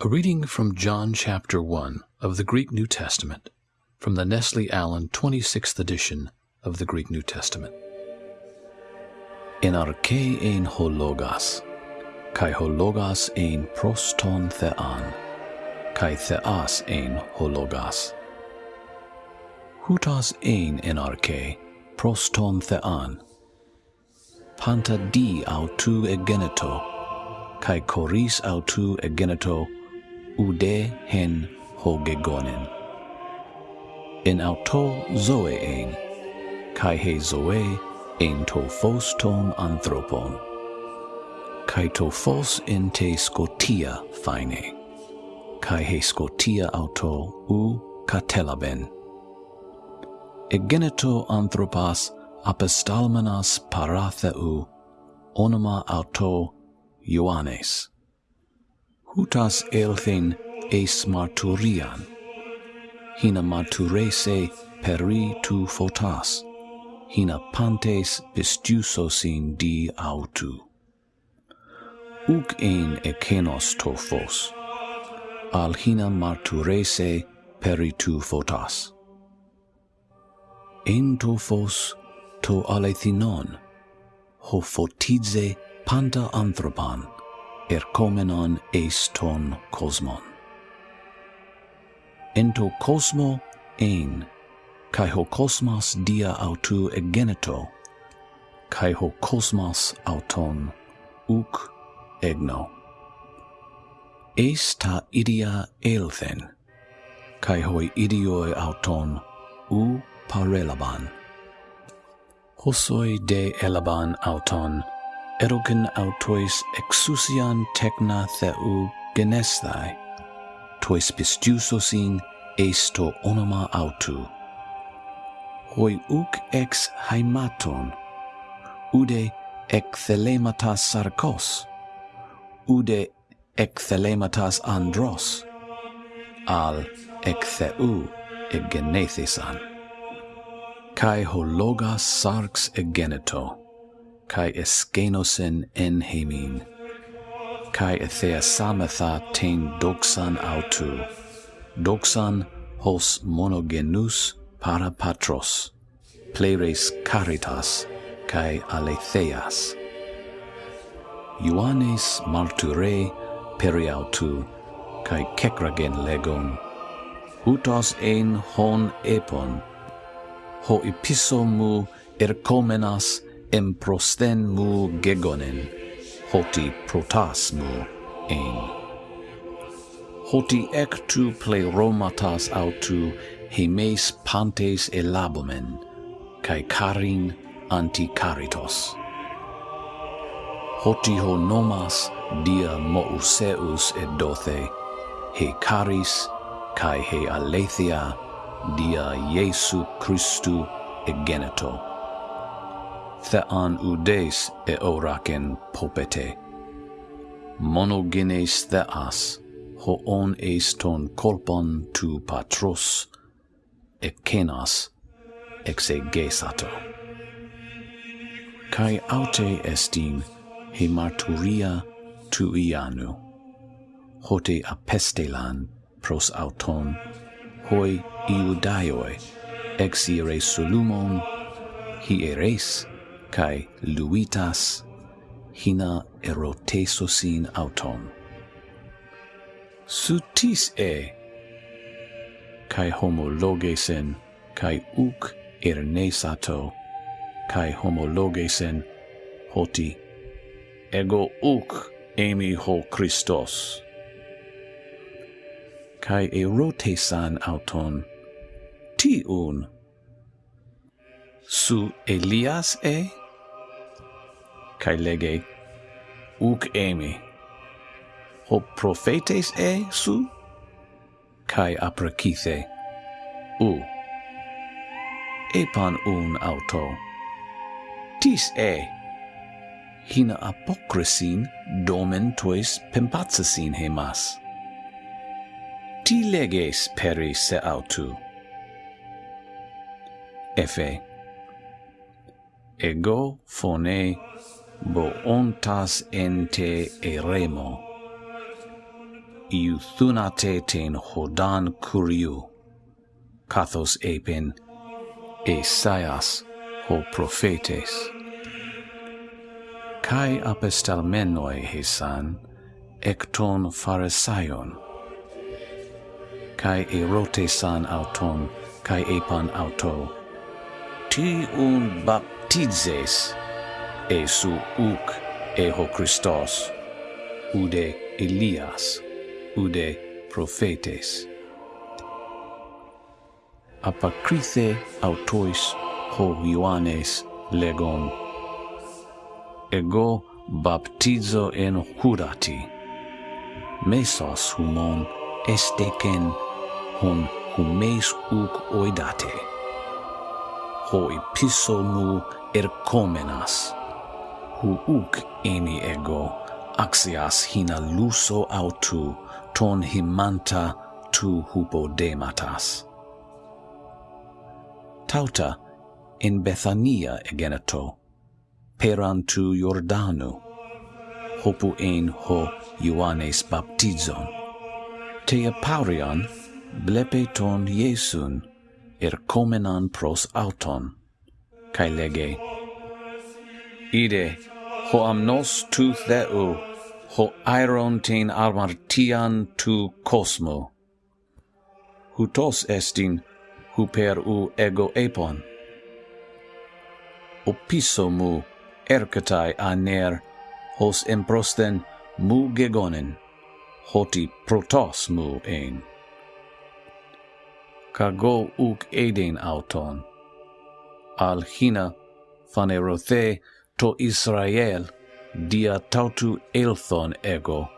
A reading from John chapter 1 of the Greek New Testament, from the Nestle Allen 26th edition of the Greek New Testament. En arche ein ho logos, kai ho logos ein proston thean, kai theas ein ho logos. Hutas ein en arche proston thean, panta di autu egeneto, kai koris autu egeneto, ude hen hogegonen. En auto zoe ein, kai he zoe ein to fos ton anthropon, kai to fos en te scotia fine, kai he scotia auto u catelaben. Egeneto anthropas apestalmenas paratheu onoma auto Ioannes utas elthen eis marturian, hina marturese peri tu fotas, hina pantes pistusosin di autu. Uc ein ekenos tophos, al hina marturese peri tu fotas. En tophos to alethinon, ho fotize panta anthropan, erkomenon eis ton kosmon. Ento kosmo ein, kai ho kosmos dia autu egeneto, kai ho kosmos auton uk egno. Eis ta idia elthen, kai hoi idioi auton u parelaban. Hosoi de elaban auton, erogen autois exousian techna theou genesthai, tois pistiusosin esto onoma autu. Hoi uc ex haimaton, ude ecthelematas sarcos, ude ecthelematas andros, al ectheu egenethesan. Kai hologas sarx egeneto kai eskenosen en hemin kai ethea samatha ten doxan autu doxan hos monogenus para patros pleres caritas kai aletheas. Ioannes martyre periautu kai kekragen legon utos en hon epon ho episomu ercomenas emprosten mu gegonen, hoti protas mu ein. Hoti ec tu pleromatas autu hemes pantes elabomen, cae carin anti caritos. Hoti ho nomas dia Mouseus et dothe, he caris cae he aletheia dia Iesu Christu egenito thean udes oraken popete. Monogenes theas, hoon eis ton kolpon tu patros, ekenas, exegesato. Kai aute estin he marturia tu ianu, hote apestelan pros auton, hoi iudaioi exire solumon hieres kai luitas hina erotesosin auton. Sutis e kai homologesen kai uk ernesato kai homologesen hoti ego uk emi ho Christos. Kai erotesan auton ti un su Elias e? kai lege uk emi. Ho profetes e su? Kai aprakithe u. Epan un auto. Tis e. Hina apokrisin domen tois pempatsasin hemas. Ti leges peri se autu. Efe. Ego phone boontas ente eremo. Iu thunate ten hodan curiu, kathos epen, esaias ho profetes. Kai apestalmenoi hesan, ekton pharisaion, kai erotesan auton, kai epan auto, ti un baptizes, esu uk eho Christos, ude Elias, ude prophetes. Apakrithe autois ho Ioannes legon. Ego baptizo en hurati. Mesos humon esteken hon humes uk oidate. Ho piso mu ercomenas hu uk eni ego axias hina luso autu ton himanta tu hupodematas. Tauta in Bethania egeneto, peran tu Jordanu, hopu ein ho Ioannes baptizon. Te aparian blepe ton Iesun, ercomenan pros auton, cae lege Ide, ho amnos tu theu, ho aeron ten armartian tu cosmo. Hutos estin, huper u ego epon. Opiso mu, ercatai aner, hos emprosten mu gegonen, hoti protos mu ein. Cago uk eden auton. Al hina fanerothe, to Israel, dia tautu elthon ego,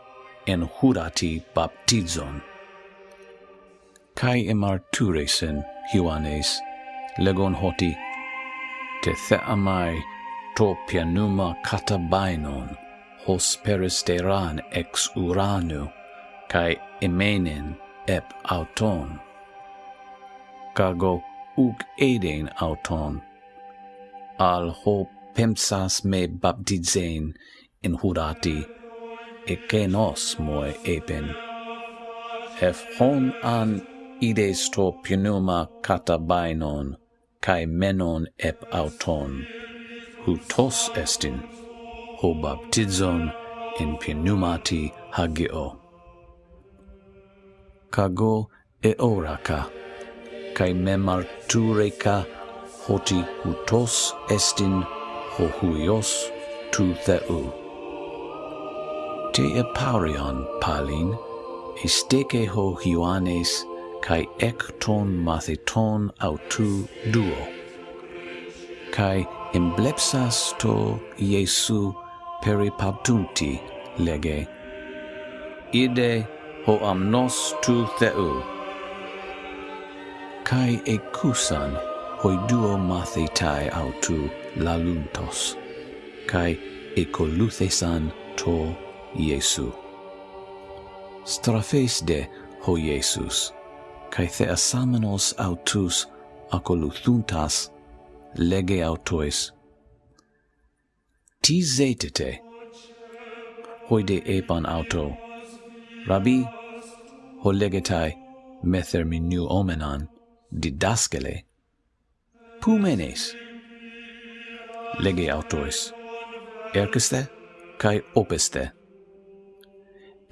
en hurati baptizon. Kai emarturesen, Ioannes, legon hoti, te theamai to pianuma katabainon, hos peristeran ex uranu, kai emenen ep auton. Kago uk eden auton, al ho pemsas me baptizein in hurati, e que nos moi eben. Efron an ides to pneuma catabainon, kai menon ep auton, hutos estin, ho baptizon in pneumati hagio. Cago eoraca, kai memartureca hoti hutos estin ho huios tu theou. Te eparion palin, isteke ho hioanes, kai ekton matheton autou duo. Kai emblepsas to Iesu peripabtunti lege. Ide ho amnos tu theou. Kai ekusan hoi duo mathetai autou laluntos, cae ecoluthesan to Iesu. Strafes de ho Iesus, cae theasamenos autus acoluthuntas lege autois. Ti zetete, hoide epan auto, Rabbi, ho legetai metherminu omenan, didaskele, pumenes, lege autois, erceste cae opeste,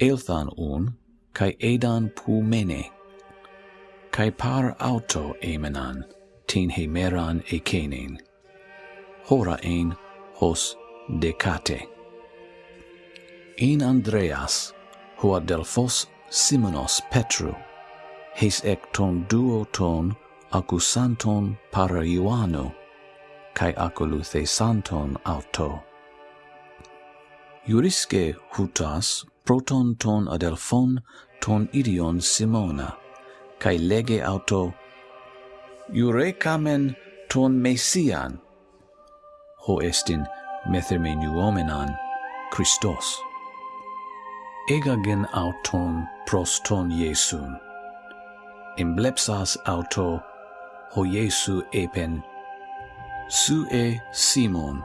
elthan un, cae edan pu mene, cae par auto emenan, tin hemeran ecenen, hora ein hos decate. In Andreas, hoa delphos Simonos Petru, heis ec ton duo ton accusanton para Ioannu, kai acoluthe santon auto. Iurisce hutas proton ton adelphon ton idion Simona, kai lege auto iurecamen ton mesian, ho estin methemenu Christos. Egagen auton proston Iesun, emblepsas auto ho Iesu epen Sue Simon,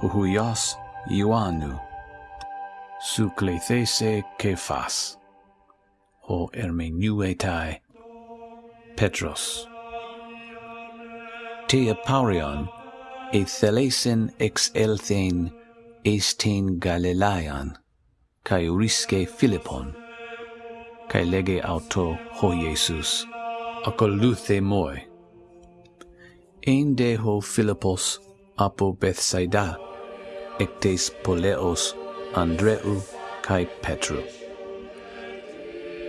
Huhuios Ioannu, Su Cleithese Cephas, ho Ermenuetae Petros. Te apaurion, e thelesin ex elthen estin Galilean, cae urisce Philippon, cae lege auto ho Iesus, akoluthe moi, Ειν δε ο Φίλιππος από Βεθσαϊδά, εκ της πολέως Ανδρέου καί Πέτρου.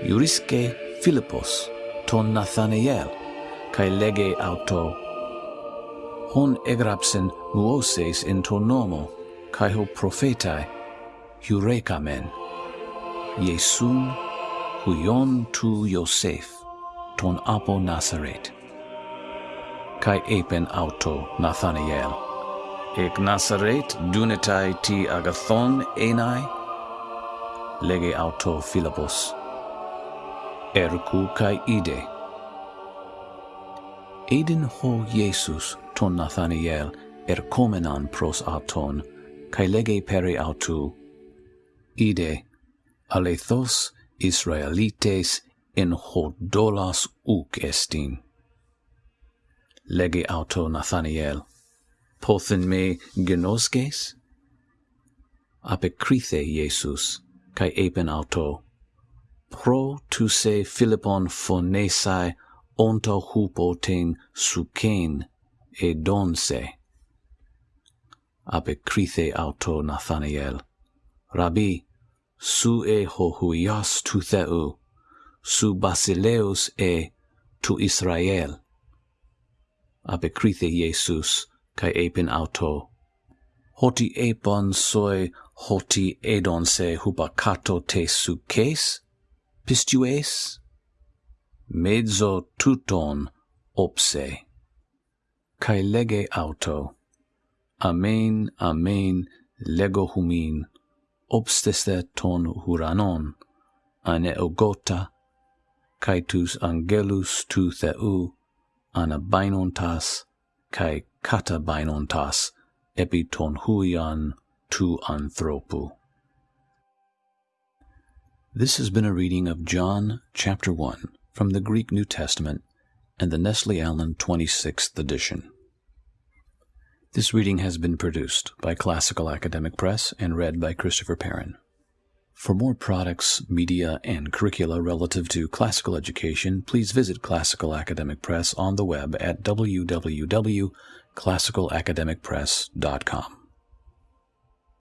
Ιουρίσκε Φίλιππος τον Ναθανιέλ, καί λέγε αυτό, «Ον έγραψεν μουώσες εν το νόμο, καί ο προφέtae, Ιουρέκαμεν, Ιησούν, Ιον του Ιωσέφ, τον από Ναζαρέτ. kai epen auto Nathaniel. Ek Nazaret dunetai ti agathon enai, lege auto Philippos. Ercu kai ide. Eden ho Jesus ton Nathaniel ercomenan pros auton, kai lege peri autu. Ide, alethos Israelites en hodolas uc estin legi auto Nathaniel. Pothin me genosges? Apecrithe Iesus, cae epen auto. Pro tu se Philippon phonesai onto hupo ten sucen e donse. Apecrithe auto Nathaniel. Rabbi, su e hohuias tu theu, su basileus e tu Israel apekrithe Iesus, kai epin auto. Hoti epon soi hoti edon se hubacato te suces, pistues, mezzo tuton opse. Kai lege auto. Amen, amen, lego humin, obsteste ton huranon, ane ogota, caetus angelus tu theu, ana bainontas kai kata bainontas epi ton huian tu anthropu This has been a reading of John chapter 1 from the Greek New Testament and the Nestle Allen 26th edition. This reading has been produced by Classical Academic Press and read by Christopher Perrin. For more products, media, and curricula relative to classical education, please visit Classical Academic Press on the web at www.classicalacademicpress.com.